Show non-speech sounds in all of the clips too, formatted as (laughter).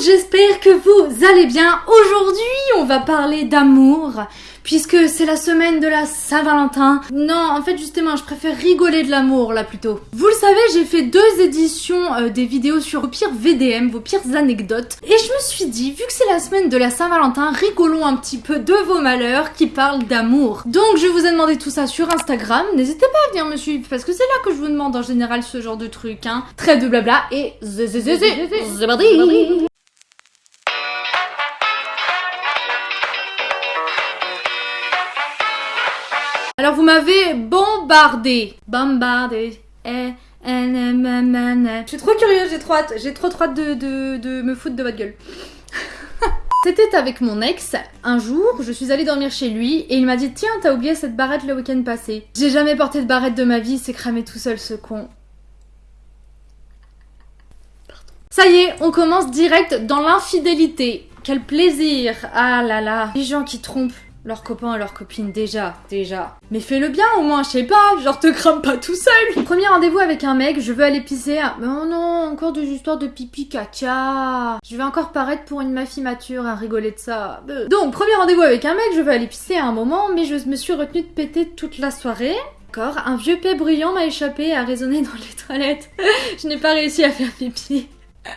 j'espère que vous allez bien. Aujourd'hui, on va parler d'amour, puisque c'est la semaine de la Saint-Valentin. Non, en fait, justement, je préfère rigoler de l'amour, là, plutôt. Vous le savez, j'ai fait deux éditions euh, des vidéos sur vos pires VDM, vos pires anecdotes, et je me suis dit, vu que c'est la semaine de la Saint-Valentin, rigolons un petit peu de vos malheurs qui parlent d'amour. Donc, je vous ai demandé tout ça sur Instagram. N'hésitez pas à venir me suivre, parce que c'est là que je vous demande en général ce genre de trucs, hein. Très de blabla, et Alors vous m'avez bombardé. Bombardé. Eh, eh. Je suis trop curieuse, j'ai trop hâte. J'ai trop trop hâte de, de, de me foutre de votre gueule. (laughs) C'était avec mon ex. Un jour, je suis allée dormir chez lui et il m'a dit Tiens, t'as oublié cette barrette le week-end passé. J'ai jamais porté de barrette de ma vie, c'est cramé tout seul ce con. Ça y est, on commence direct dans l'infidélité. Quel plaisir Ah là là Les gens qui trompent leurs copains et leurs copines, déjà, déjà. Mais fais-le bien au moins, je sais pas, genre te crame pas tout seul Premier rendez-vous avec un mec, je veux aller pisser. Mais oh non, encore des histoires de pipi caca. Je vais encore paraître pour une meuf immature à rigoler de ça. Donc, premier rendez-vous avec un mec, je veux aller pisser à un moment, mais je me suis retenue de péter toute la soirée. Encore, un vieux paix bruyant m'a échappé et a résonné dans les toilettes. (laughs) je n'ai pas réussi à faire pipi. (laughs)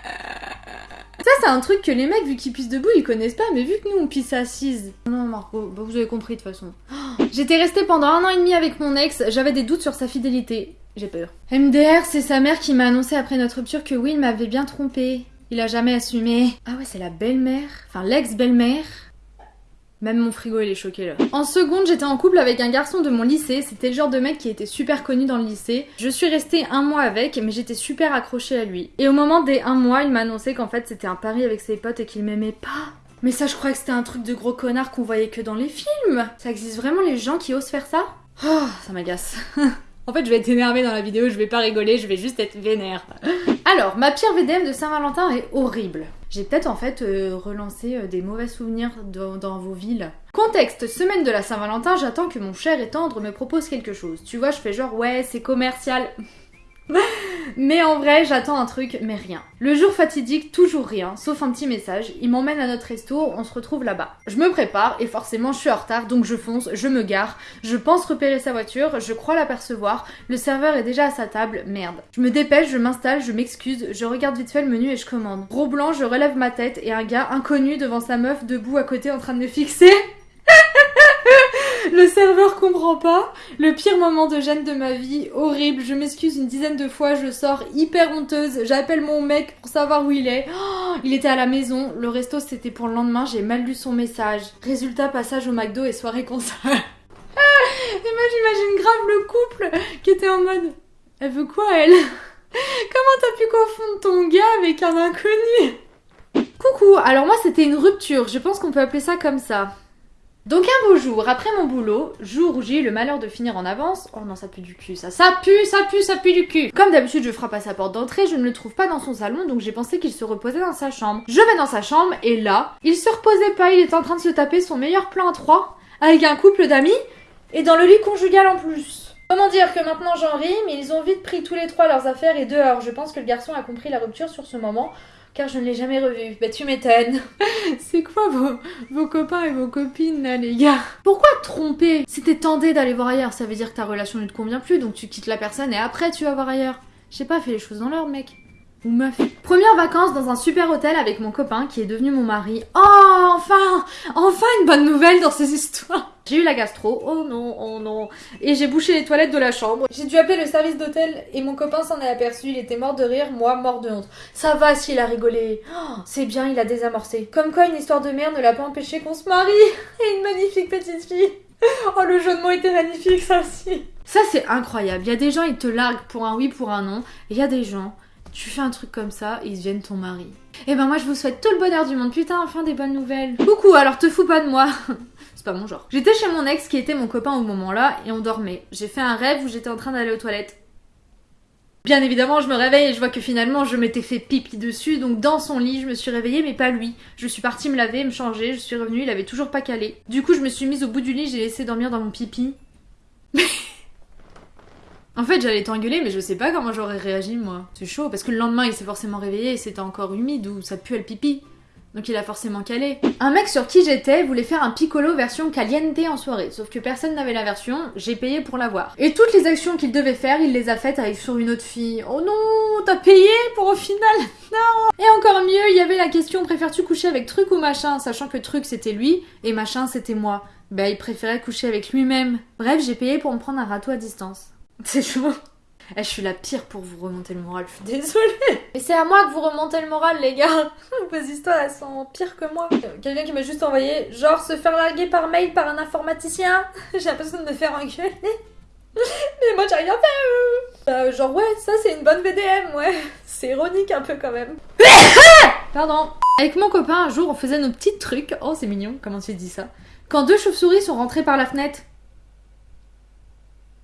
Ça, c'est un truc que les mecs, vu qu'ils pissent debout, ils connaissent pas, mais vu que nous, on pisse assise. Non, Marco, bah, vous avez compris de toute façon. (gasps) J'étais restée pendant un an et demi avec mon ex, j'avais des doutes sur sa fidélité. J'ai peur. MDR, c'est sa mère qui m'a annoncé après notre rupture que il m'avait bien trompé. Il a jamais assumé. Ah ouais, c'est la belle-mère. Enfin, l'ex-belle-mère. Même mon frigo il est choqué là. En seconde, j'étais en couple avec un garçon de mon lycée. C'était le genre de mec qui était super connu dans le lycée. Je suis restée un mois avec, mais j'étais super accrochée à lui. Et au moment des un mois, il m'a annoncé qu'en fait c'était un pari avec ses potes et qu'il m'aimait pas. Mais ça, je crois que c'était un truc de gros connard qu'on voyait que dans les films. Ça existe vraiment les gens qui osent faire ça? Oh, ça m'agace. (laughs) En fait, je vais être énervée dans la vidéo, je vais pas rigoler, je vais juste être vénère. Alors, ma pire VDM de Saint-Valentin est horrible. J'ai peut-être en fait euh, relancé euh, des mauvais souvenirs dans, dans, vos villes. Contexte, semaine de la Saint-Valentin, j'attends que mon cher et tendre me propose quelque chose. Tu vois, je fais genre ouais, c'est commercial. Mais en vrai, j'attends un truc, mais rien. Le jour fatidique, toujours rien, sauf un petit message. Il m'emmène à notre resto, on se retrouve là-bas. Je me prépare et forcément je suis en retard, donc je fonce, je me gare. Je pense repérer sa voiture, je crois l'apercevoir. Le serveur est déjà à sa table, merde. Je me dépêche, je m'installe, je m'excuse, je regarde vite fait le menu et je commande. Gros blanc, je relève ma tête et un gars inconnu devant sa meuf debout à côté en train de me fixer. Le serveur comprend pas. Le pire moment de gêne de ma vie, horrible. Je m'excuse une dizaine de fois, je sors hyper honteuse. J'appelle mon mec pour savoir où il est. Oh, il était à la maison. Le resto c'était pour le lendemain, j'ai mal lu son message. Résultat, passage au McDo et soirée concert. (laughs) et moi j'imagine grave le couple qui était en mode Elle veut quoi elle? Comment t'as pu confondre ton gars avec un inconnu? Coucou, alors moi c'était une rupture, je pense qu'on peut appeler ça comme ça. Donc un beau jour, après mon boulot, jour où j'ai eu le malheur de finir en avance, oh non ça pue du cul ça, ça pue, ça pue, ça pue du cul Comme d'habitude je frappe à sa porte d'entrée, je ne le trouve pas dans son salon donc j'ai pensé qu'il se reposait dans sa chambre. Je vais dans sa chambre et là, il se reposait pas, il est en train de se taper son meilleur plan à trois avec un couple d'amis et dans le lit conjugal en plus. Comment dire que maintenant j'en ris, mais ils ont vite pris tous les trois leurs affaires et dehors. Je pense que le garçon a compris la rupture sur ce moment car je ne l'ai jamais revu. Bah tu m'étonnes. (laughs) C'est quoi vos, vos copains et vos copines là les gars? Pourquoi tromper? Si t'es d'aller voir ailleurs, ça veut dire que ta relation ne te convient plus, donc tu quittes la personne et après tu vas voir ailleurs. Je sais pas, fais les choses dans l'ordre mec. Ou vacances dans un super hôtel avec mon copain qui est devenu mon mari. Oh, enfin Enfin une bonne nouvelle dans ces histoires j'ai eu la gastro, oh non, oh non. Et j'ai bouché les toilettes de la chambre. J'ai dû appeler le service d'hôtel et mon copain s'en est aperçu. Il était mort de rire, moi mort de honte. Ça va s'il a rigolé. Oh, c'est bien, il a désamorcé. Comme quoi une histoire de merde ne l'a pas empêché qu'on se marie. (laughs) Et une magnifique petite fille. Oh le jeu de mots était magnifique ça aussi. Ça c'est incroyable. Il y a des gens ils te larguent pour un oui, pour un non. Il y a des gens, tu fais un truc comme ça, ils deviennent ton mari. Et eh ben moi je vous souhaite tout le bonheur du monde. Putain, enfin des bonnes nouvelles. Coucou, alors te fous pas de moi. (laughs) C'est pas mon genre. J'étais chez mon ex qui était mon copain au moment là et on dormait. J'ai fait un rêve où j'étais en train d'aller aux toilettes. Bien évidemment, je me réveille et je vois que finalement je m'étais fait pipi dessus, donc dans son lit, je me suis réveillée, mais pas lui. Je suis partie me laver, me changer, je suis revenue, il avait toujours pas calé. Du coup, je me suis mise au bout du lit, j'ai laissé dormir dans mon pipi. (laughs) en fait, j'allais t'engueuler, mais je sais pas comment j'aurais réagi moi. C'est chaud, parce que le lendemain, il s'est forcément réveillé et c'était encore humide ou ça pue le pipi. Donc il a forcément calé. Un mec sur qui j'étais voulait faire un piccolo version caliente en soirée, sauf que personne n'avait la version, j'ai payé pour l'avoir. Et toutes les actions qu'il devait faire, il les a faites avec sur une autre fille. Oh non, t'as payé pour au final? (laughs) Non Et encore mieux, il y avait la question préfères-tu coucher avec truc ou machin, sachant que truc c'était lui et machin c'était moi. Bah il préférait coucher avec lui-même. Bref, j'ai payé pour me prendre un râteau à distance. (laughs) C'est chaud. Eh, je suis la pire pour vous remonter le moral, je suis désolée. Et c'est à moi que vous remontez le moral, les gars. (laughs) Vos histoires, elles sont pires que moi. Quelqu'un qui m'a juste envoyé, genre, se faire larguer par mail par un informaticien. (laughs) J'ai l'impression de me faire engueuler. Mais moi, j'ai rien fait. Euh, genre, ouais, ça, c'est une bonne VDM, ouais. C'est ironique un peu quand même. Pardon. Avec mon copain, un jour, on faisait nos petits trucs. Oh, c'est mignon, comment tu dis ça Quand deux chauves-souris sont rentrées par la fenêtre.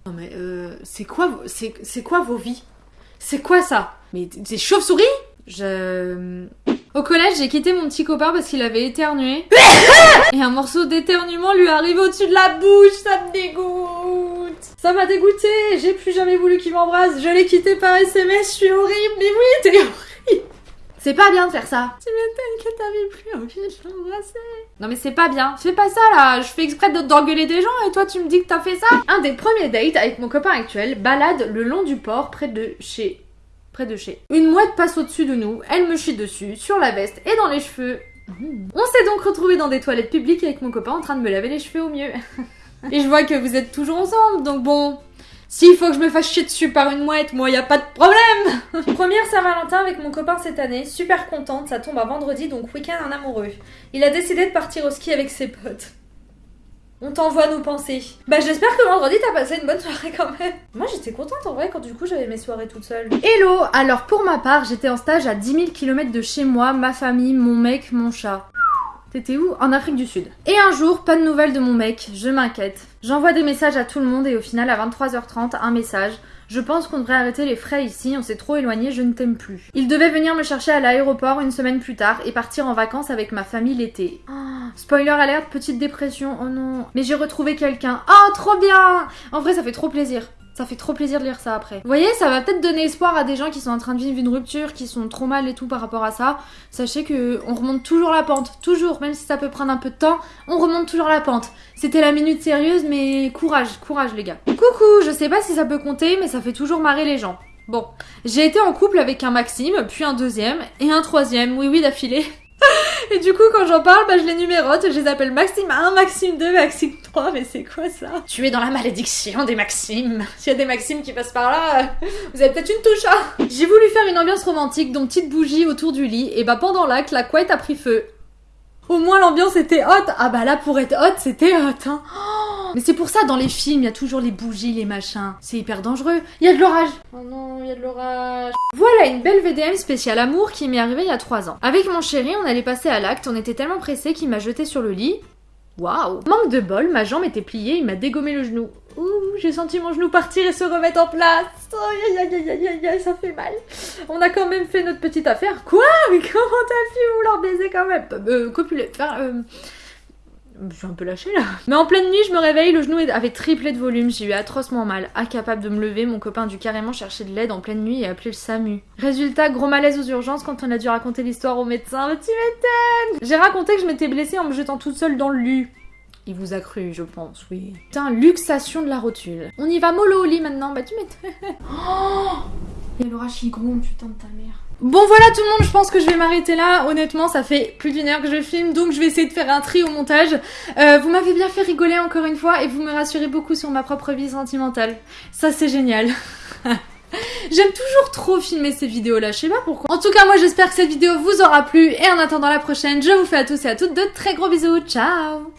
Non mais euh, c'est quoi, vos- c'est c'est quoi vos vies? C'est quoi ça? Mais c'est chauve-souris Je... Au collège, j'ai quitté mon petit copain parce qu'il avait éternué. (laughs) Et un morceau d'éternuement lui arrive au-dessus de la bouche, ça me dégoûte. Ça m'a dégoûté, j'ai plus jamais voulu qu'il m'embrasse. Je l'ai quitté par SMS, je suis horrible. Mais oui, t'es horrible. C'est pas bien de faire ça. Tu m'étonnes que t'avais plus envie de l'embrasser. Non mais c'est pas bien. Fais pas ça là. Je fais exprès de- d'engueuler des gens et toi tu me dis que t'as fait ça. Un des premiers dates avec mon copain actuel balade le long du port près de chez. Près de chez. Une mouette passe au-dessus de nous. Elle me chie dessus, sur la veste et dans les cheveux. On s'est donc retrouvés dans des toilettes publiques avec mon copain en train de me laver les cheveux au mieux. (laughs) et je vois que vous êtes toujours ensemble donc bon. S'il faut que je me fasse chier dessus par une mouette, moi y a pas de problème (laughs) Première Saint-Valentin avec mon copain cette année, super contente, ça tombe à vendredi donc week-end en amoureux. Il a décidé de partir au ski avec ses potes. On t'envoie nos pensées. Bah j'espère que vendredi t'as passé une bonne soirée quand même. Moi j'étais contente en vrai quand du coup j'avais mes soirées toute seule. Hello Alors pour ma part j'étais en stage à 10 000 km de chez moi, ma famille, mon mec, mon chat. T'étais où? En Afrique du Sud. Et un jour, pas de nouvelles de mon mec, je m'inquiète. J'envoie des messages à tout le monde et au final, à 23h30, un message. Je pense qu'on devrait arrêter les frais ici, on s'est trop éloigné, je ne t'aime plus. Il devait venir me chercher à l'aéroport une semaine plus tard et partir en vacances avec ma famille l'été. Oh, spoiler alerte, petite dépression, oh non. Mais j'ai retrouvé quelqu'un. Oh, trop bien En vrai, ça fait trop plaisir. Ça fait trop plaisir de lire ça après. Vous voyez, ça va peut-être donner espoir à des gens qui sont en train de vivre une rupture, qui sont trop mal et tout par rapport à ça. Sachez que on remonte toujours la pente, toujours, même si ça peut prendre un peu de temps, on remonte toujours la pente. C'était la minute sérieuse, mais courage, courage les gars. Coucou, je sais pas si ça peut compter, mais ça fait toujours marrer les gens. Bon, j'ai été en couple avec un Maxime, puis un deuxième, et un troisième, oui oui d'affilée. Et du coup, quand j'en parle, bah, je les numérote, je les appelle Maxime 1, Maxime 2, Maxime 3, mais c'est quoi ça? Tu es dans la malédiction des Maximes. S'il y a des Maximes qui passent par là, euh, vous avez peut-être une touche, hein J'ai voulu faire une ambiance romantique, donc petite bougie autour du lit, et bah pendant l'acte, la couette a pris feu. Au moins l'ambiance était haute. Ah bah là pour être haute, c'était hot. Hein. Oh, mais c'est pour ça dans les films, il y a toujours les bougies, les machins. C'est hyper dangereux. Il y a de l'orage. Oh non, il y a de l'orage. Voilà une belle VDM spéciale amour qui m'est arrivée il y a 3 ans. Avec mon chéri, on allait passer à l'acte, on était tellement pressés qu'il m'a jeté sur le lit. Waouh Manque de bol, ma jambe était pliée, il m'a dégommé le genou. Ouh, j'ai senti mon genou partir et se remettre en place. Aïe aïe aïe aïe aïe ça fait mal. On a quand même fait notre petite affaire. Quoi? Mais comment t'as pu vouloir baiser quand même? Euh, copuler. Enfin, euh... Je suis un peu lâchée là. Mais en pleine nuit, je me réveille, le genou avait triplé de volume, j'ai eu atrocement mal. Incapable de me lever, mon copain a dû carrément chercher de l'aide en pleine nuit et appeler le SAMU. Résultat, gros malaise aux urgences quand on a dû raconter l'histoire au médecin. Tu m'étonnes J'ai raconté que je m'étais blessée en me jetant toute seule dans le lit. Il vous a cru, je pense, oui. Putain, luxation de la rotule. On y va mollo au lit maintenant, bah tu m'étonnes. Oh (gasps) Il y a l'orage qui gronde, putain de ta mère. Bon voilà tout le monde, je pense que je vais m'arrêter là. Honnêtement, ça fait plus d'une heure que je filme, donc je vais essayer de faire un tri au montage. Euh, vous m'avez bien fait rigoler encore une fois et vous me rassurez beaucoup sur ma propre vie sentimentale. Ça c'est génial. (laughs) J'aime toujours trop filmer ces vidéos là, je sais pas pourquoi. En tout cas, moi j'espère que cette vidéo vous aura plu et en attendant la prochaine, je vous fais à tous et à toutes de très gros bisous. Ciao